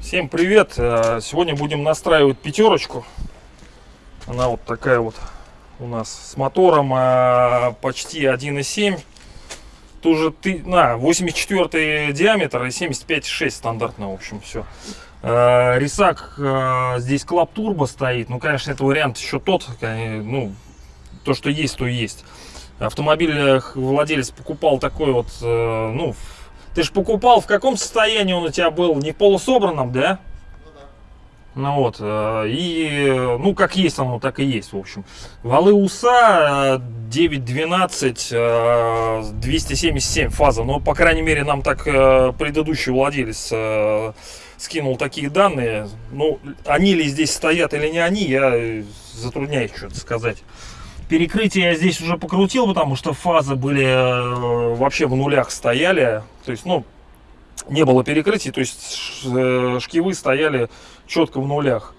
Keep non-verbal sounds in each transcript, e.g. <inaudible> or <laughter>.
Всем привет! Э, Сегодня будем настраивать пятерочку. Она вот такая вот у нас с мотором э, почти 1.7. Тоже ты, на 84 диаметр и 75,6 стандартно, в общем, все. Рисак э, здесь клап турбо стоит. Ну, конечно, это вариант еще тот. Ну, то, что есть, то есть. Автомобиль э, владелец покупал такой вот, э, ну, ты же покупал, в каком состоянии он у тебя был? Не полусобранном, да? Ну вот, э, и, ну, как есть оно, так и есть, в общем. Валы УСА э, 912, э, 277 фаза, но, по крайней мере, нам так предыдущий владелец скинул такие данные. Ну, они ли здесь стоят или не они, я затрудняюсь что-то сказать. Перекрытие я здесь уже покрутил, потому что фазы были э, вообще в нулях стояли. То есть, ну, не было перекрытий, то есть э, шкивы стояли четко в нулях.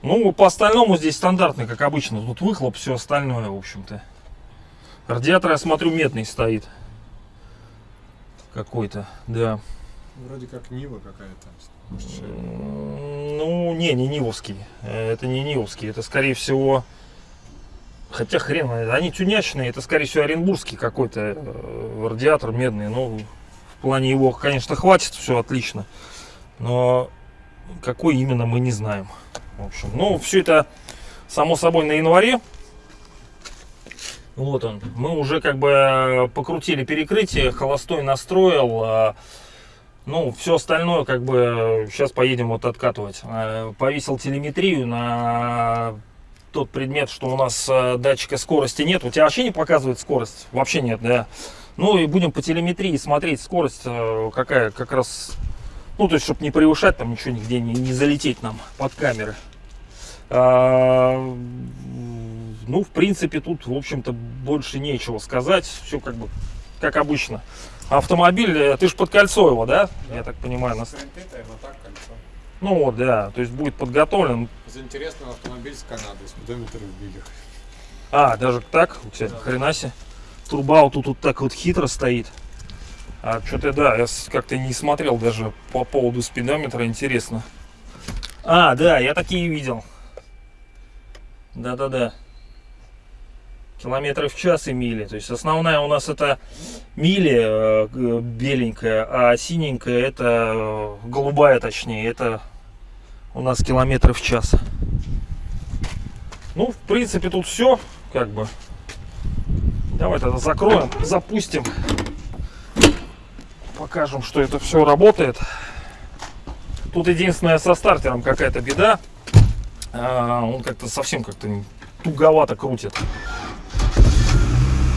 Ну, по остальному здесь стандартный, как обычно. Тут выхлоп, все остальное, в общем-то. Радиатор, я смотрю, медный стоит. Какой-то, да. Вроде как Нива какая-то. Ну, не, не Нивовский. Э, Это не Нивовский. Это, скорее всего... Хотя хрен, они тюнячные. Это, скорее всего, оренбургский какой-то э, радиатор медный. Ну, в плане его, конечно, хватит, все отлично. Но какой именно, мы не знаем. В общем, ну, все это, само собой, на январе. Вот он. Мы уже как бы покрутили перекрытие, холостой настроил. а, ну, все остальное, как бы, сейчас поедем вот откатывать. Э, Повесил телеметрию на тот предмет, что у нас э, датчика скорости нет. У тебя вообще не показывает скорость? Вообще нет, да. Ну, и будем по телеметрии смотреть скорость, э, какая как раз... Ну, то есть, чтобы не превышать, там ничего нигде не, не залететь нам под камеры. А, ну, в принципе, тут, в общем-то, больше нечего сказать. Все как бы, как обычно. Автомобиль, э, ты же под кольцо его, да? Я так понимаю. нас-. Ну вот, да, то есть будет подготовлен. За автомобиль с Канады, спидометр в билях. А, даже так, у тебя хрена себе. Турбау тут вот так вот хитро стоит. А что-то, да, я как-то не смотрел даже по поводу спидометра, интересно. А, да, я такие видел. Да-да-да. Километры в час и мили. То есть основная у нас это мили э, беленькая, а синенькая это э, голубая точнее. Это у нас километры в час. Ну, в принципе, тут все, как бы. Давай тогда закроем, запустим. Покажем, что это все работает. Тут единственное со стартером какая-то беда. А, Он как-то совсем как-то туговато крутит.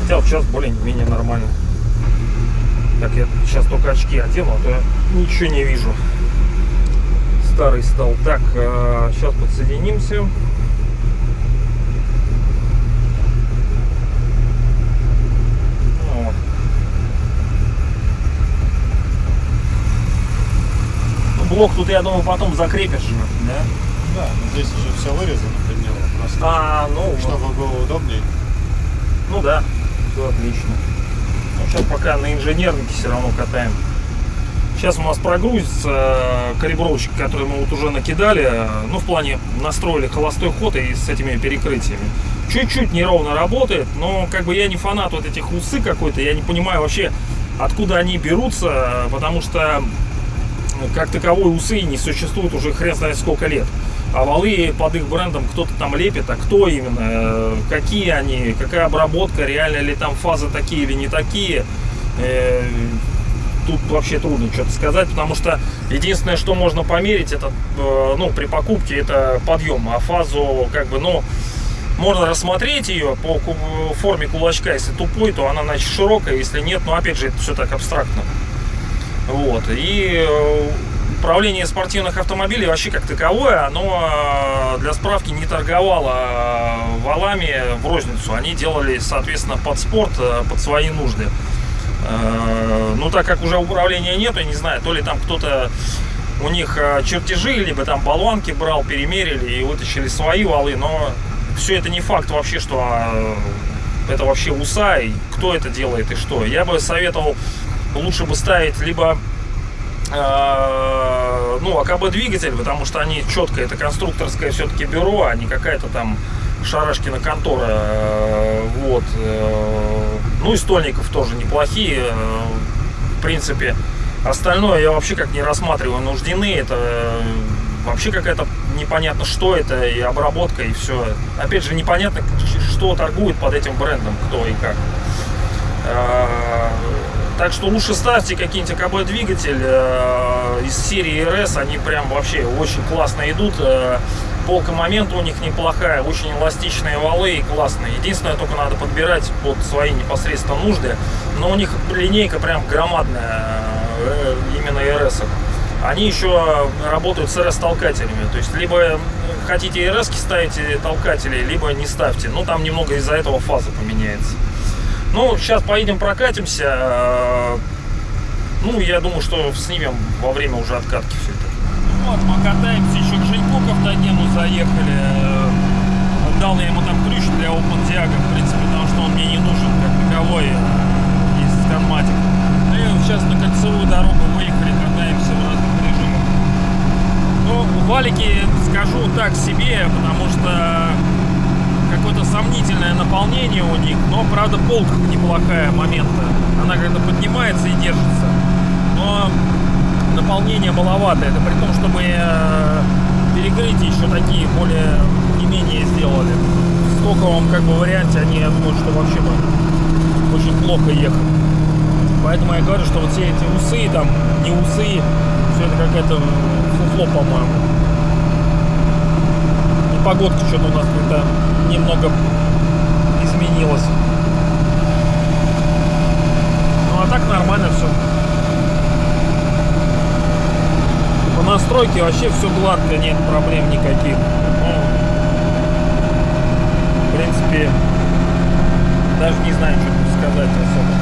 Хотя вот сейчас более-менее нормально. Так, я сейчас только очки одену, а то я ничего не вижу. Старый стал. Так, сейчас подсоединимся. Вот. Ну, блок тут, я думаю, потом закрепишь да? Да, но здесь уже все вырезано под него. Просто, А, ну, чтобы было удобнее. ну да, все отлично. Ну, сейчас пока на инженернике все равно катаем. Сейчас у нас прогрузится э, калибровщик, который мы вот уже накидали. э, Ну, в плане настроили холостой ход и с этими перекрытиями. Чуть-чуть неровно работает, но как бы я не фанат вот этих усы какой-то. Я не понимаю вообще, откуда они берутся, э, потому что ну, как таковой усы не существует уже хрен знает сколько лет. А валы под их брендом кто-то там лепит, а кто именно, э, какие они, какая обработка, реально ли там фазы такие или не такие. Тут вообще трудно что-то сказать, потому что единственное, что можно померить, это, э, ну, при покупке, это подъем, а фазу, как бы, ну, можно рассмотреть ее по форме кулачка, если тупой, то она, значит, широкая, если нет, ну, опять же, это все так абстрактно. Вот. И э, управление спортивных автомобилей вообще как таковое, оно э, для справки не торговало валами в розницу. Они делали, соответственно, под спорт, под свои нужды. Э, Ну, так как уже управления нет, я не знаю, то ли там кто-то у них э, чертежи, либо там болванки брал, перемерили и вытащили свои валы, но все это не факт вообще, что а, это вообще УСА, и кто это делает и что. Я бы советовал лучше бы ставить либо э, ну, АКБ двигатель, потому что они четко, это конструкторское все-таки бюро, а не какая-то там Шарашкина контора. э, Вот. э, Ну и стольников тоже неплохие. э, В принципе, остальное я вообще как не рассматриваю нуждены. Это э, вообще какая-то непонятно что это, и обработка, и все. Опять же, непонятно, что торгует под этим брендом, кто и как. Э, Так что лучше ставьте какие-нибудь АКБ двигатель из серии РС, они прям вообще очень классно идут. Э, Полка момента у них неплохая, очень эластичные валы и классные. Единственное, только надо подбирать под свои непосредственно нужды. Но у них линейка прям громадная, э, именно РС. Они еще работают с РС-толкателями. То есть, либо хотите РС ставите толкатели, либо не ставьте. Ну, там немного из-за этого фаза поменяется. Ну, сейчас поедем прокатимся. э, Ну, я думаю, что снимем во время уже откатки все это. Вот, мы катаемся еще Женьку к автогену заехали. Э, Отдал я ему там ключ для OpenDiag, в принципе, потому что он мне не нужен как таковой э, из Scanmatic. Ну и сейчас на кольцевую дорогу выехали, катаемся в разных режимах. Ну, валики скажу так себе, потому что какое-то сомнительное наполнение у них, но, правда, полка неплохая момента. Она когда поднимается и держится, но наполнение маловато. Это при том, что мы э, перекрытия еще такие более не менее сделали. В стоковом как бы варианте они, я думаю, что вообще бы очень плохо ехали. Поэтому я говорю, что вот все эти усы, там, не усы, все это какая-то фуфло, по-моему. И погодка что-то у нас как-то немного изменилась. Ну а так нормально все. По настройке вообще все гладко, нет проблем никаких. Ну, в принципе, даже не знаю, что сказать особо.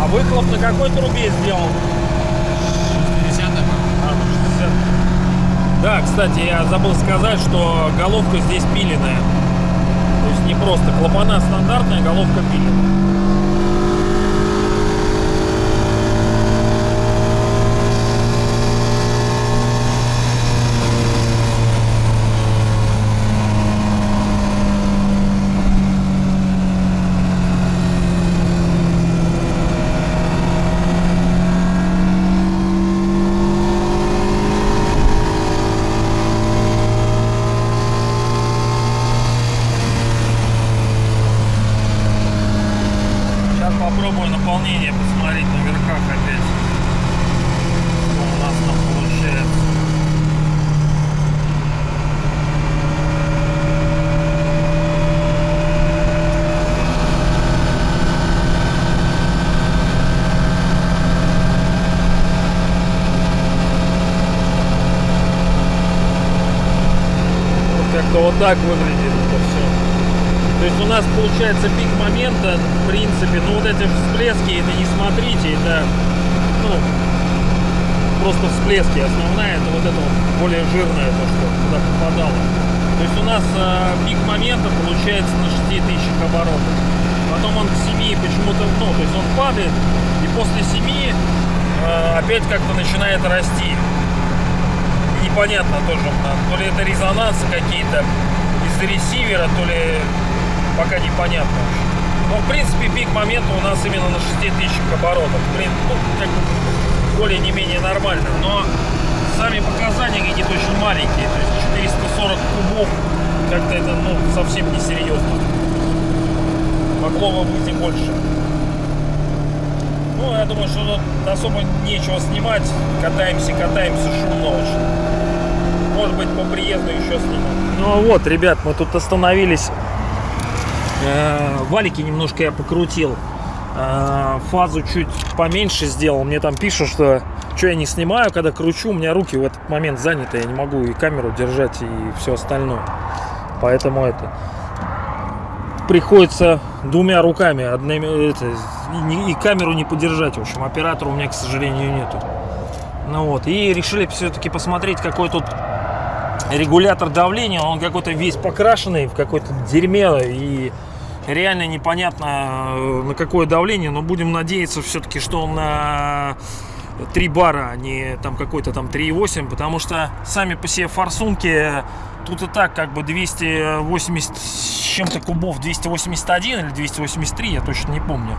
А выхлоп на какой трубе сделан? 50 А, на 60. Да, кстати, я забыл сказать, что головка здесь пиленая. То есть не просто клапана стандартная, головка пиленая. Сейчас попробую наполнение посмотреть на верхах опять. Что у нас там получается. Как-то вот так выглядит это все. То есть у нас получается пик момента, в принципе, ну вот эти всплески, это не смотрите, это, ну, просто всплески. Основная это вот это вот более жирное, то, что туда попадало. То есть у нас э, пик момента получается на 6000 оборотов. Потом он к 7 почему-то, ну, то есть он падает, и после 7 э, опять как-то начинает расти. Непонятно тоже, то ли это резонансы какие-то из-за ресивера, то ли пока непонятно. Но, в принципе, пик момента у нас именно на 6000 оборотов. Блин, ну, как более не менее нормально. Но сами показания какие-то очень маленькие. То есть 440 кубов. Как-то это, ну, совсем не серьезно. Могло бы быть и больше. Ну, я думаю, что тут особо нечего снимать. Катаемся, катаемся, шумно очень. Может быть, по приезду еще сниму. Ну вот, ребят, мы тут остановились Валики немножко я покрутил. э, фазу чуть поменьше сделал. Мне там пишут, что что я не снимаю, когда кручу, у меня руки в этот момент заняты, я не могу и камеру держать, и все остальное. Поэтому это приходится двумя руками, одними, это, и камеру не подержать. В общем, оператора у меня, к сожалению, нету. Ну вот, и решили все-таки посмотреть, какой тут регулятор давления. Он какой-то весь покрашенный в какое-то дерьме и реально непонятно э, на какое давление, но будем надеяться все-таки, что он на 3 бара, а не там какой-то там 3,8, потому что сами по себе форсунки тут и так как бы 280 с чем-то кубов, 281 или 283, я точно не помню.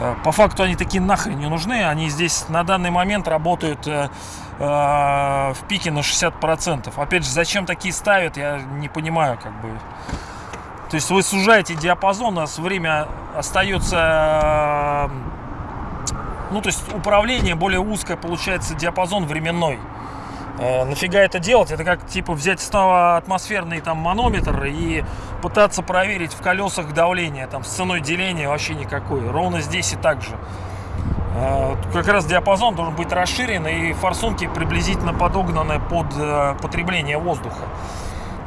Э, По факту они такие нахрен не нужны, они здесь на данный момент работают э, э, в пике на 60%. Опять же, зачем такие ставят, я не понимаю, как бы. То есть вы сужаете диапазон, у нас время остается... э, Ну, то есть управление более узкое, получается, диапазон временной. Э, нафига это делать? Это как типа взять снова атмосферный там манометр и пытаться проверить в колесах давление, там с ценой деления вообще никакой. Ровно здесь и так же. Э, Как раз диапазон должен быть расширен и форсунки приблизительно подогнаны под э, потребление воздуха.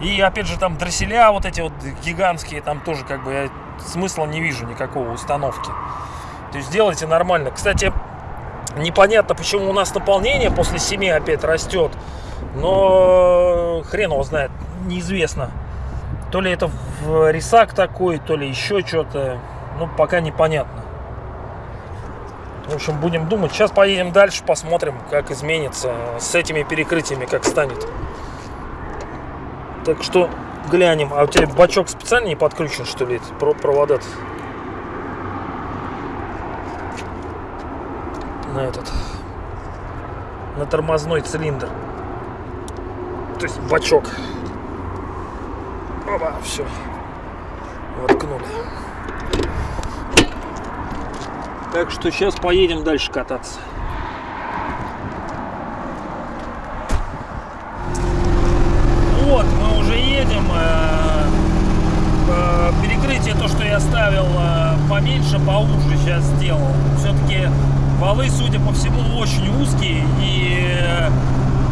И опять же там дросселя вот эти вот гигантские, там тоже как бы я смысла не вижу никакого установки. То есть делайте нормально. Кстати, непонятно, почему у нас наполнение после 7 опять растет. Но хрен его знает, неизвестно. То ли это в рисак такой, то ли еще что-то. Ну, пока непонятно. В общем, будем думать. Сейчас поедем дальше, посмотрим, как изменится с этими перекрытиями, как станет. Так что глянем. А у тебя бачок специально не подключен, что ли, провода -то? на этот на тормозной цилиндр. То есть бачок. Опа, все. Воткнули. Так что сейчас поедем дальше кататься. Вот, мы уже едем. э, э, Перекрытие, то, что я ставил э, поменьше, поуже сейчас сделал. Все-таки валы, судя по всему, очень узкие и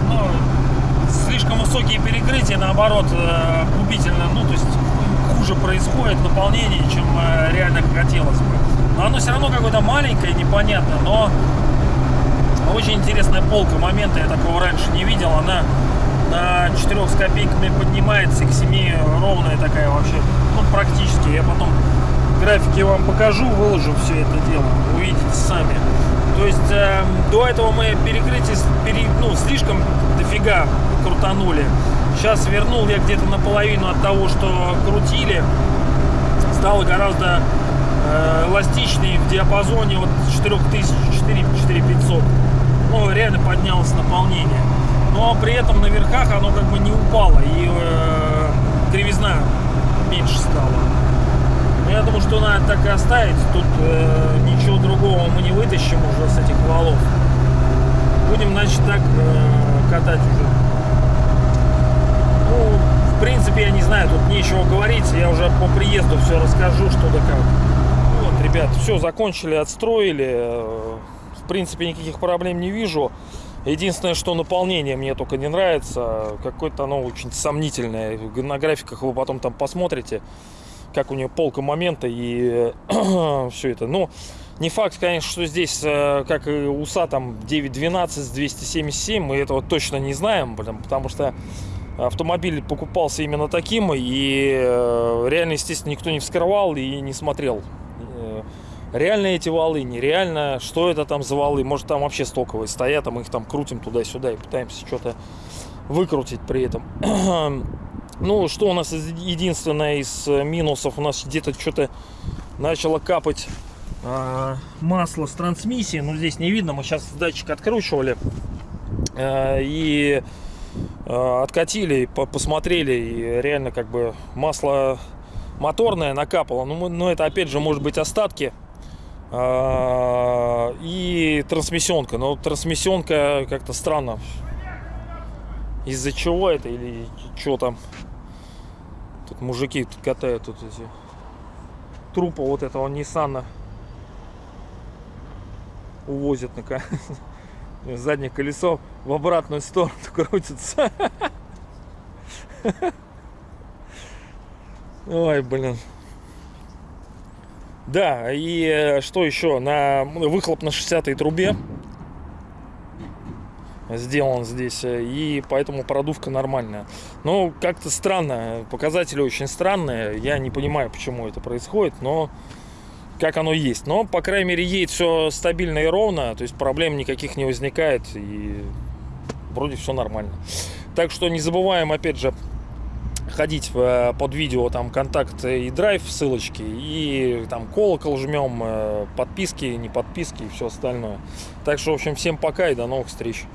ну, слишком высокие перекрытия, наоборот, губительно, ну, то есть хуже происходит наполнение, чем реально хотелось бы. Но оно все равно какое-то маленькое, непонятно, но очень интересная полка момента, я такого раньше не видел. Она на 4 с копейками поднимается к 7 ровная такая вообще, ну практически. Я потом графики вам покажу, выложу все это дело, увидите сами. То есть э, до этого мы перекрытие пере, ну, слишком дофига крутанули. Сейчас вернул я где-то наполовину от того, что крутили. Стало гораздо э, эластичнее в диапазоне от 4000 4 4500 ну, реально поднялось наполнение. Но при этом на верхах оно как бы не упало, и э, кривизна меньше стала. Я думаю, что надо так и оставить. Тут э, ничего другого мы не вытащим уже с этих валов. Будем, значит, так э, катать уже. Ну, в принципе, я не знаю, тут нечего говорить. Я уже по приезду все расскажу, что да как. Ребят, все, закончили, отстроили. Э, В принципе, никаких проблем не вижу. Единственное, что наполнение мне только не нравится. Какое-то оно очень сомнительное. На графиках вы потом там посмотрите, как у нее полка момента и <clears throat> все это. Ну, не факт, конечно, что здесь, э, как и УСА, там 9.12 с 277. Мы этого точно не знаем, блин, потому что автомобиль покупался именно таким. И э, реально, естественно, никто не вскрывал и не смотрел. Реально эти валы, нереально, что это там за валы, может там вообще стоковые стоят, а мы их там крутим туда-сюда и пытаемся что-то выкрутить при этом. <clears throat> Ну, что у нас единственное из э, минусов, у нас где-то что-то начало капать а, масло с трансмиссии, но здесь не видно, мы сейчас датчик откручивали э, и э, откатили, по- посмотрели, и реально как бы масло моторное накапало, ну, но это опять же может быть остатки. а, и трансмиссионка. Но трансмиссионка как-то странно. Из-за чего это или что там? Тут мужики тут катают тут эти трупа вот этого Ниссана. увозят на <laughs> заднее колесо в обратную сторону <laughs> крутится. <laughs> Ой, блин. Да, и э, что еще? На выхлоп на 60 трубе сделан здесь, э, и поэтому продувка нормальная. Но как-то странно, показатели очень странные. Я не понимаю, почему это происходит, но как оно есть. Но, по крайней мере, едет все стабильно и ровно, то есть проблем никаких не возникает, и вроде все нормально. Так что не забываем, опять же, ходить э, под видео там контакт и драйв ссылочки и там колокол жмем э, подписки не подписки и все остальное. Так что в общем всем пока и до новых встреч